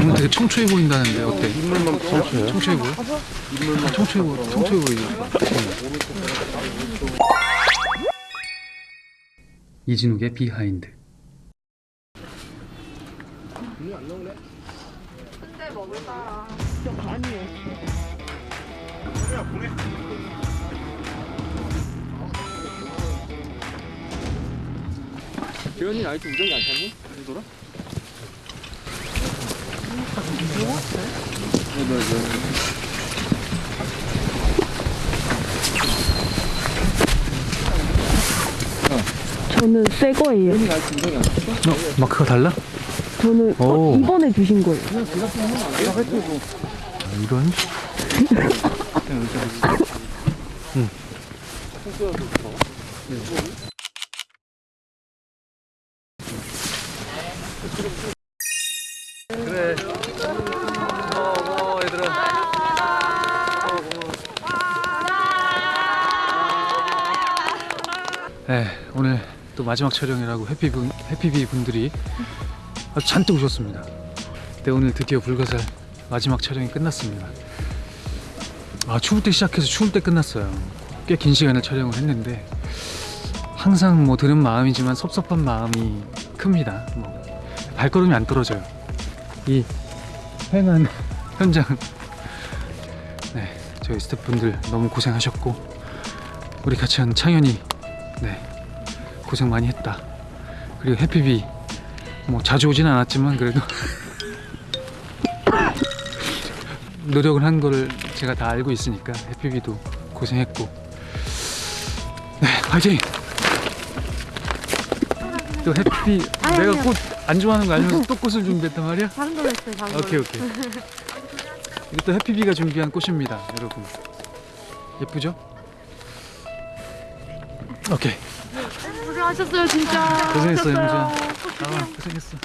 오늘 되게 청초해 보인다는데 어때? 인물만 청초해? 청초해 보여? 아, 청초해 보여. 청초해 보이죠? 이진욱의 behind. 재현이 아직도 우정이 안 찼니? 돌아? 저는 새 거예요. 어, 마크가 달라? 저는 어, 오. 이번에 주신 거예요. 아, 이런? 그래. 네, 오늘 또 마지막 촬영이라고 해피 분, 해피비 분들이 아주 잔뜩 오셨습니다. 네, 오늘 드디어 불가살 마지막 촬영이 끝났습니다. 아, 추울 때 시작해서 추울 때 끝났어요. 꽤 긴 시간을 촬영을 했는데 항상 뭐 드는 마음이지만 섭섭한 마음이 큽니다. 뭐 발걸음이 안 떨어져요. 이 횡한 현장. 네, 저희 스태프분들 너무 고생하셨고 우리 같이 한 창현이 네 고생 많이 했다. 그리고 해피비 뭐 자주 오진 않았지만 그래도 노력을 한 거를 제가 다 알고 있으니까 해피비도 고생했고 네 화이팅! 또 해피 내가 꽃안 좋아하는 거 알면서 또 꽃을 준비했단 말이야? 다른 걸로 했어요. 다른 오케이 오케이 또 해피비가 준비한 꽃입니다 여러분 예쁘죠? 오케이 고생하셨어요, 진짜. 고생했어. 영주야 아 고생했어